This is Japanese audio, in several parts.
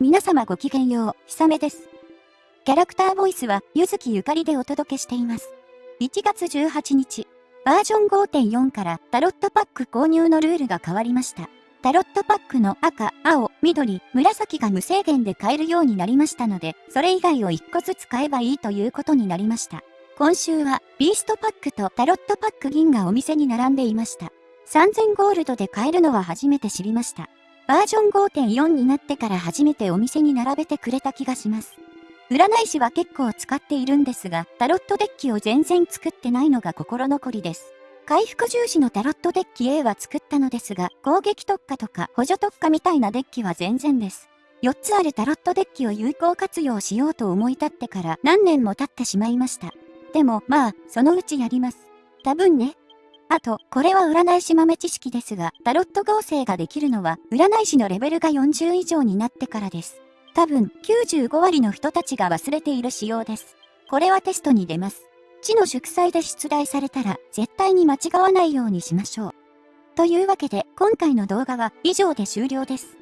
皆様ごきげんよう、ひさめです。キャラクターボイスは、ゆずきゆかりでお届けしています。1月18日、バージョン5.4からタロットパック購入のルールが変わりました。タロットパックの赤、青、緑、紫が無制限で買えるようになりましたので、それ以外を1個ずつ買えばいいということになりました。今週は、ビーストパックとタロットパック銀がお店に並んでいました。3000ゴールドで買えるのは初めて知りました。バージョン5.4になってから初めてお店に並べてくれた気がします。占い師は結構使っているんですが、タロットデッキを全然作ってないのが心残りです。回復重視のタロットデッキ A は作ったのですが、攻撃特化とか補助特化みたいなデッキは全然です。4つあるタロットデッキを有効活用しようと思い立ってから何年も経ってしまいました。でも、まあ、そのうちやります。多分ね。あと、これは占い師豆知識ですが、タロット合成ができるのは、占い師のレベルが40以上になってからです。多分、95割の人たちが忘れている仕様です。これはテストに出ます。地の祝祭で出題されたら、絶対に間違わないようにしましょう。というわけで、今回の動画は以上で終了です。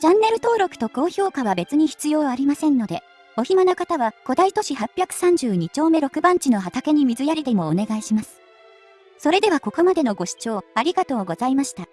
チャンネル登録と高評価は別に必要ありませんので、お暇な方は古代都市832丁目6番地の畑に水やりでもお願いします。それではここまでのご視聴ありがとうございました。